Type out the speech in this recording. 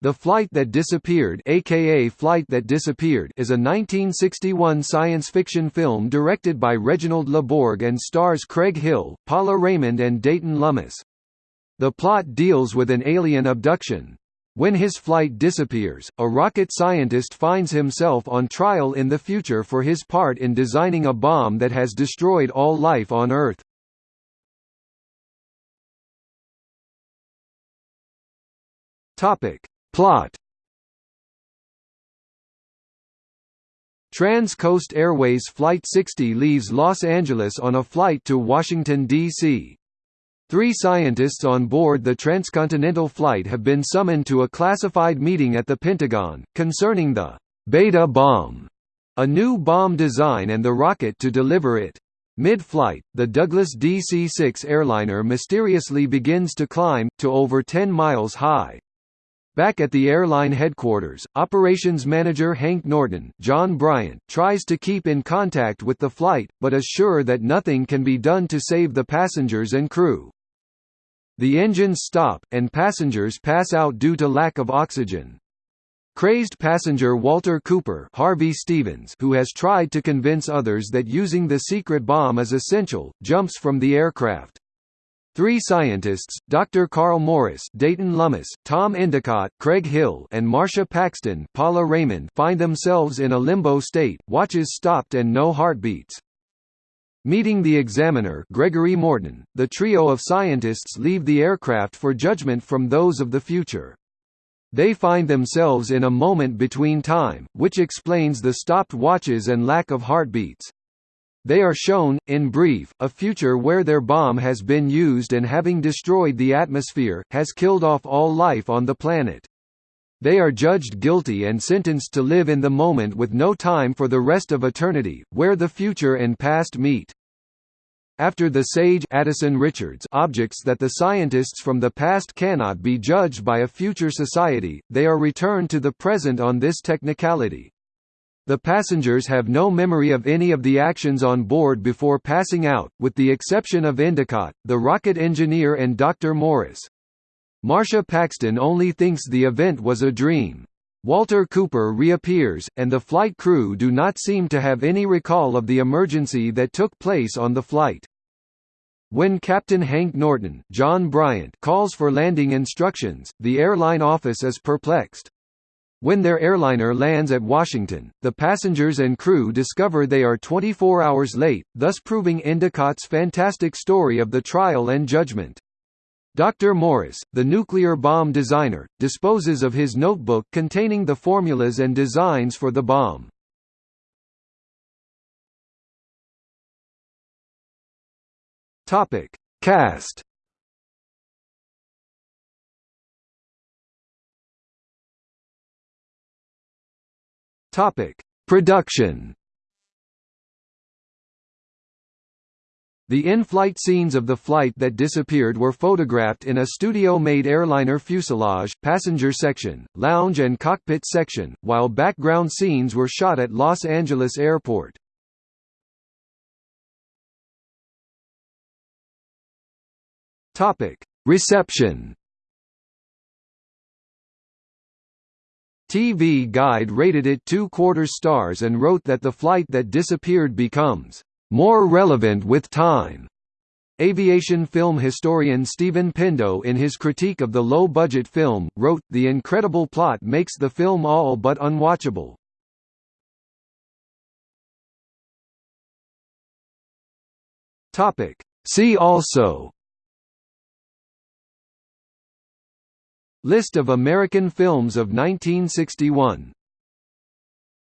The Flight That Disappeared aka Flight That Disappeared is a 1961 science fiction film directed by Reginald LeBorg and stars Craig Hill, Paula Raymond and Dayton Lummis. The plot deals with an alien abduction. When his flight disappears, a rocket scientist finds himself on trial in the future for his part in designing a bomb that has destroyed all life on Earth. Topic Plot Trans-Coast Airways Flight 60 leaves Los Angeles on a flight to Washington, D.C. Three scientists on board the transcontinental flight have been summoned to a classified meeting at the Pentagon, concerning the «Beta bomb», a new bomb design and the rocket to deliver it. Mid-flight, the Douglas DC-6 airliner mysteriously begins to climb, to over 10 miles high. Back at the airline headquarters, operations manager Hank Norton John Bryant tries to keep in contact with the flight, but is sure that nothing can be done to save the passengers and crew. The engines stop, and passengers pass out due to lack of oxygen. Crazed passenger Walter Cooper Harvey Stevens who has tried to convince others that using the secret bomb is essential, jumps from the aircraft. Three scientists, Dr. Carl Morris, Dayton Lummis, Tom Endicott, Craig Hill, and Marsha Paxton, Paula Raymond, find themselves in a limbo state, watches stopped and no heartbeats. Meeting the examiner, Gregory Morton, the trio of scientists leave the aircraft for judgment from those of the future. They find themselves in a moment between time, which explains the stopped watches and lack of heartbeats. They are shown, in brief, a future where their bomb has been used and having destroyed the atmosphere, has killed off all life on the planet. They are judged guilty and sentenced to live in the moment with no time for the rest of eternity, where the future and past meet. After the sage Addison Richards objects that the scientists from the past cannot be judged by a future society, they are returned to the present on this technicality. The passengers have no memory of any of the actions on board before passing out, with the exception of Endicott, the rocket engineer and Dr. Morris. Marsha Paxton only thinks the event was a dream. Walter Cooper reappears, and the flight crew do not seem to have any recall of the emergency that took place on the flight. When Captain Hank Norton John Bryant calls for landing instructions, the airline office is perplexed. When their airliner lands at Washington, the passengers and crew discover they are 24 hours late, thus proving Endicott's fantastic story of the trial and judgment. Dr. Morris, the nuclear bomb designer, disposes of his notebook containing the formulas and designs for the bomb. Topic: Cast Topic: Production. The in-flight scenes of the flight that disappeared were photographed in a studio-made airliner fuselage, passenger section, lounge and cockpit section, while background scenes were shot at Los Angeles Airport. Reception TV Guide rated it two quarter stars and wrote that the flight that disappeared becomes more relevant with time. Aviation film historian Stephen Pendo in his critique of the low-budget film, wrote, The incredible plot makes the film all but unwatchable. See also List of American films of 1961